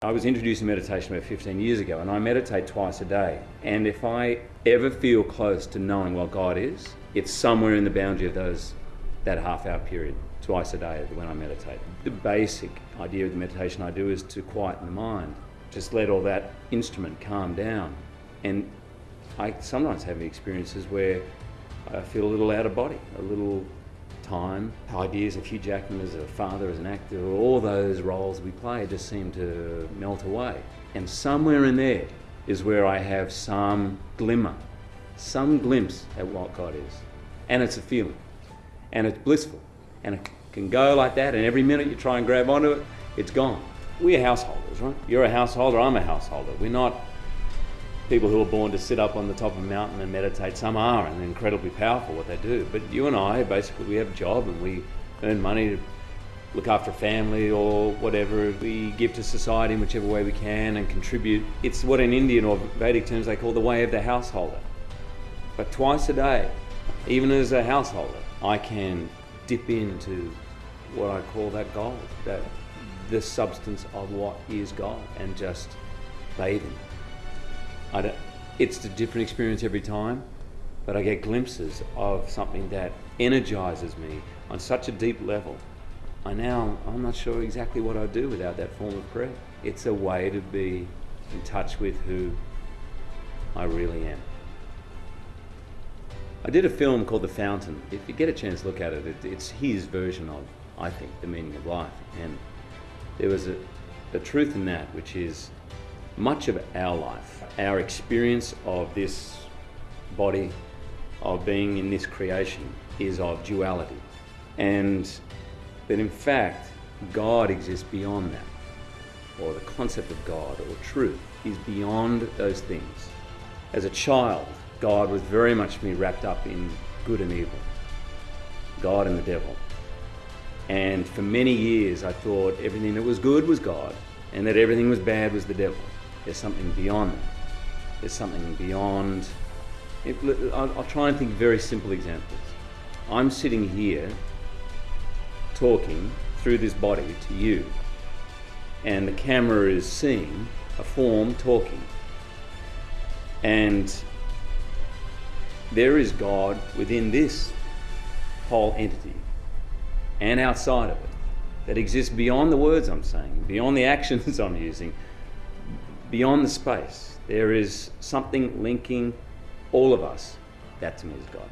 I was introduced to meditation about 15 years ago and I meditate twice a day. And if I ever feel close to knowing what God is, it's somewhere in the boundary of those that half hour period, twice a day when I meditate. The basic idea of the meditation I do is to quieten the mind. Just let all that instrument calm down. And I sometimes have experiences where I feel a little out of body, a little time. Ideas of Hugh Jackman as a father, as an actor, all those roles we play just seem to melt away. And somewhere in there is where I have some glimmer, some glimpse at what God is. And it's a feeling. And it's blissful. And it can go like that, and every minute you try and grab onto it, it's gone. We're householders, right? You're a householder, I'm a householder. We're not people who are born to sit up on the top of a mountain and meditate. Some are and incredibly powerful what they do. But you and I, basically, we have a job and we earn money to look after a family or whatever. We give to society in whichever way we can and contribute. It's what in Indian or Vedic terms they call the way of the householder. But twice a day, even as a householder, I can dip into what I call that gold, that the substance of what is God, and just bathe in it. It's a different experience every time, but I get glimpses of something that energizes me on such a deep level. I now, I'm not sure exactly what I'd do without that form of prayer. It's a way to be in touch with who I really am. I did a film called The Fountain. If you get a chance to look at it, it it's his version of, I think, the meaning of life. And there was a, a truth in that, which is much of our life, our experience of this body, of being in this creation, is of duality. And that in fact, God exists beyond that, or the concept of God or truth is beyond those things. As a child, God was very much me wrapped up in good and evil, God and the devil. And for many years, I thought everything that was good was God, and that everything was bad was the devil. There's something beyond that. There's something beyond. It, I'll, I'll try and think very simple examples. I'm sitting here talking through this body to you, and the camera is seeing a form talking. And there is God within this whole entity and outside of it that exists beyond the words I'm saying, beyond the actions I'm using, beyond the space, there is something linking all of us. That to me is God.